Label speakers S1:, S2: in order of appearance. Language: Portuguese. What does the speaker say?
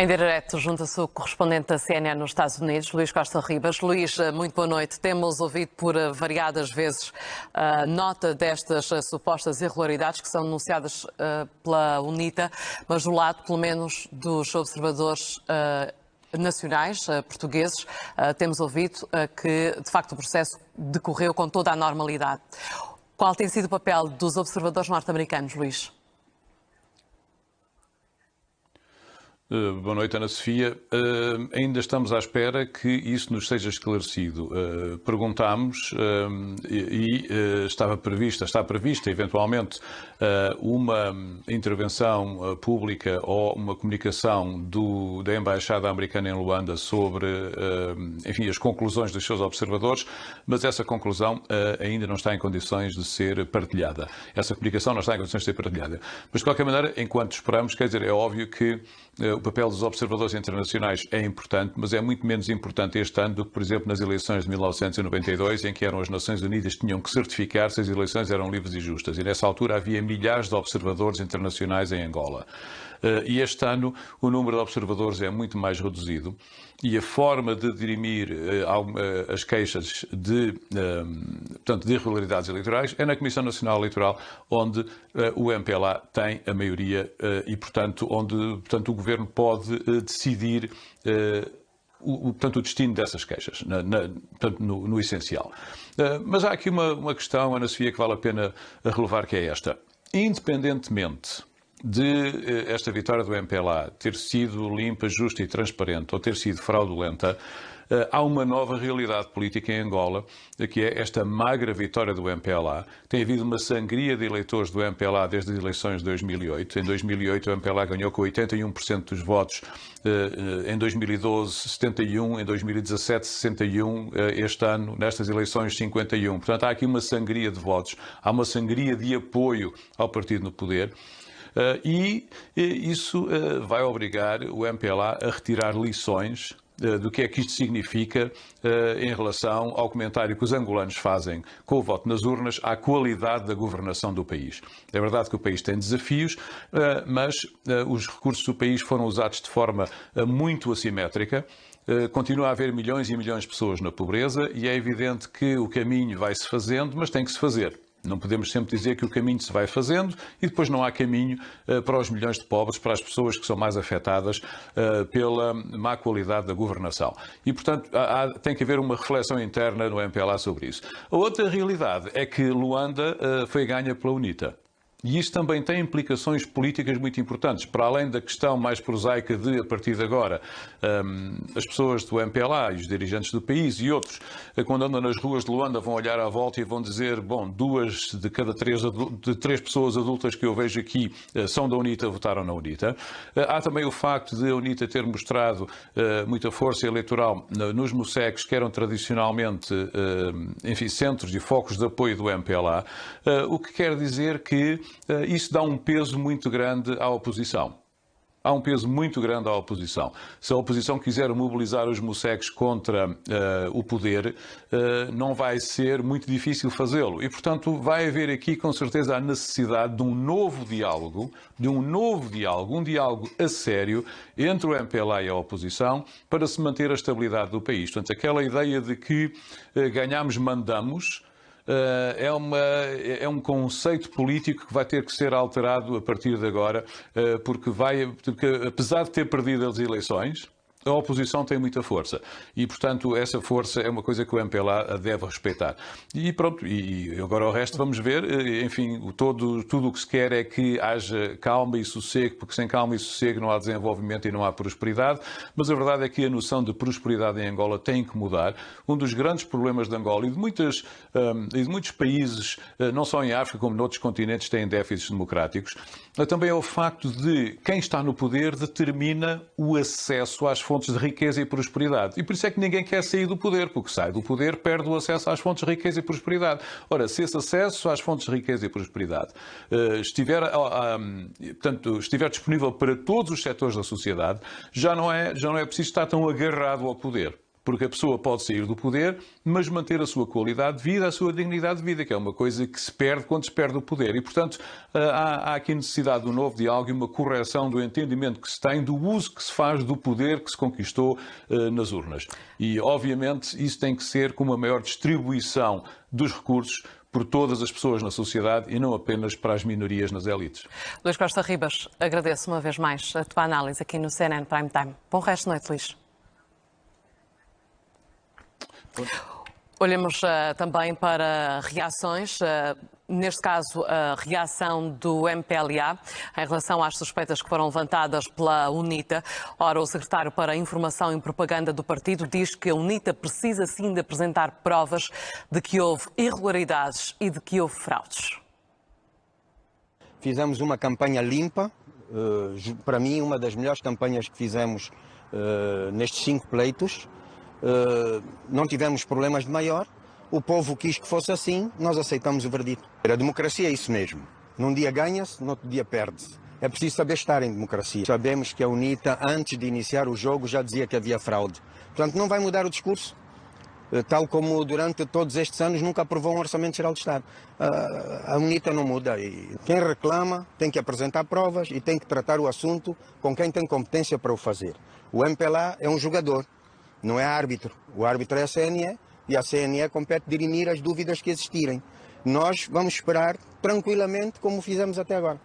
S1: Em direto, junta-se o correspondente da CNN nos Estados Unidos, Luís Costa Ribas. Luís, eh, muito boa noite. Temos ouvido por eh, variadas vezes a nota destas eh, supostas irregularidades que são denunciadas pela UNITA, mas do lado, pelo menos, dos observadores nacionais portugueses, temos ouvido que, de facto, o processo decorreu com toda a normalidade. Qual tem sido o papel dos observadores norte-americanos, Luís?
S2: Uh, boa noite, Ana Sofia. Uh, ainda estamos à espera que isso nos seja esclarecido. Uh, perguntámos e, e estava prevista, está prevista eventualmente uma intervenção pública ou uma comunicação do, da Embaixada Americana em Luanda sobre, enfim, as conclusões dos seus observadores, mas essa conclusão ainda não está em condições de ser partilhada. Essa comunicação não está em condições de ser partilhada. Mas, de qualquer maneira, enquanto esperamos, quer dizer, é óbvio que o papel dos observadores internacionais é importante, mas é muito menos importante este ano do que, por exemplo, nas eleições de 1992, em que eram as Nações Unidas que tinham que certificar se as eleições eram livres e justas. E nessa altura havia milhares de observadores internacionais em Angola. Eh, e este ano o número de observadores é muito mais reduzido e a forma de dirimir eh, eh, as queixas de, portanto, de irregularidades eleitorais é na Comissão Nacional Eleitoral, onde o MPLA tem a maioria e, portanto, onde portanto, o Governo pode decidir o, portanto, o destino dessas queixas, na, na, portanto, no, no, essencial. mas há aqui uma, uma questão, Ana Sofia, que vale a pena relevar, que é esta. Independentemente de eh, esta vitória do MPLA ter sido limpa, justa e transparente ou ter sido fraudulenta, eh, há uma nova realidade política em Angola, que é esta magra vitória do MPLA. Tem havido uma sangria de eleitores do MPLA desde as eleições de 2008. Em 2008 o MPLA ganhou com 81% dos votos, eh, em 2012 71, em 2017 61, este ano nestas eleições 51. Portanto há aqui uma sangria de votos, há uma sangria de apoio ao partido no poder. Eh, e isso eh, vai obrigar o MPLA a retirar lições eh, do que é que isto significa em relação ao comentário que os angolanos fazem com o voto nas urnas à qualidade da governação do país. É verdade que o país tem desafios, mas os recursos do país foram usados de forma muito assimétrica. Continua a haver milhões e milhões de pessoas na pobreza e é evidente que o caminho vai-se fazendo, mas tem que se fazer. Não podemos sempre dizer que o caminho se vai fazendo e depois não há caminho uh, para os milhões de pobres, para as pessoas que são mais afetadas uh, pela má qualidade da governação. E, portanto, há, tem que haver uma reflexão interna no MPLA sobre isso. A outra realidade é que Luanda uh, foi ganha pela UNITA. E isto também tem implicações políticas muito importantes, para além da questão mais prosaica de, a partir de agora, um, as pessoas do MPLA e os dirigentes do país e outros, eh, quando andam nas ruas de Luanda, vão olhar à volta e vão dizer, bom, duas de cada três, de três pessoas adultas que eu vejo aqui eh, são da UNITA, votaram na UNITA. Eh, há também o facto de a UNITA ter mostrado muita força eleitoral nos MUSECs, que eram tradicionalmente, enfim, centros e focos de apoio do MPLA, o que quer dizer que isso dá um peso muito grande à oposição. Há um peso muito grande à oposição. Se a oposição quiser mobilizar os moceques contra uh, o poder, uh, não vai ser muito difícil fazê-lo. E, portanto, vai haver aqui, com certeza, a necessidade de um novo diálogo, de um novo diálogo, um diálogo a sério entre o MPLA e a oposição, para se manter a estabilidade do país. Portanto, aquela ideia de que uh, ganhamos, mandamos, eh, é, uma, é um conceito político que vai ter que ser alterado a partir de agora, eh, porque, vai, porque apesar de ter perdido as eleições, a oposição tem muita força e, portanto, essa força é uma coisa que o MPLA deve respeitar. E pronto, e agora o resto vamos ver. Eh, enfim, todo, tudo o que se quer é que haja calma e sossego, porque sem calma e sossego não há desenvolvimento e não há prosperidade. Mas a verdade é que a noção de prosperidade em Angola tem que mudar. Um dos grandes problemas de Angola e de, muitas, um, e de muitos países, eh, não só em África como noutros continentes, têm déficits democráticos, é também é o facto de quem está no poder determina o acesso às fontes de riqueza e prosperidade. E por isso é que ninguém quer sair do poder, porque sai do poder, perde o acesso às fontes de riqueza e prosperidade. Ora, se esse acesso às fontes de riqueza e prosperidade uh, estiver, uh, portanto, estiver disponível para todos os setores da sociedade, já não, é, já não é preciso estar tão agarrado ao poder porque a pessoa pode sair do poder, mas manter a sua qualidade de vida, a sua dignidade de vida, que é uma coisa que se perde quando se perde o poder. E, portanto, há, há aqui necessidade de um novo diálogo e uma correção do entendimento que se tem do uso que se faz do poder que se conquistou uh, nas urnas. E, obviamente, isso tem que ser com uma maior distribuição dos recursos por todas as pessoas na sociedade e não apenas para as minorias nas elites.
S1: Luís Costa Ribas, agradeço uma vez mais a tua análise aqui no CNN Prime Time. Bom resto de noite, Luís. Olhamos uh, também para reações. Uh, neste caso, a reação do MPLA em relação às suspeitas que foram levantadas pela UNITA. Ora, o secretário para Informação e Propaganda do partido diz que a UNITA precisa sim de apresentar provas de que houve irregularidades e de que houve fraudes.
S3: Fizemos uma campanha limpa, uh, para mim, uma das melhores campanhas que fizemos nestes cinco pleitos. Uh, não tivemos problemas de maior, o povo quis que fosse assim, nós aceitamos o verdito. A democracia é isso mesmo. Num dia ganha-se, no outro dia perde-se. É preciso saber estar em democracia. Sabemos que a UNITA, antes de iniciar o jogo, já dizia que havia fraude. Portanto, não vai mudar o discurso. Eh, tal como durante todos estes anos nunca aprovou um Orçamento Geral de Estado. A UNITA não muda. Quem reclama tem que apresentar provas e tem que tratar o assunto com quem tem competência para o fazer. O MPLA é um jogador, não é árbitro. O árbitro é a CNE e a CNE compete dirimir as dúvidas que existirem. Nós vamos esperar tranquilamente como fizemos até agora.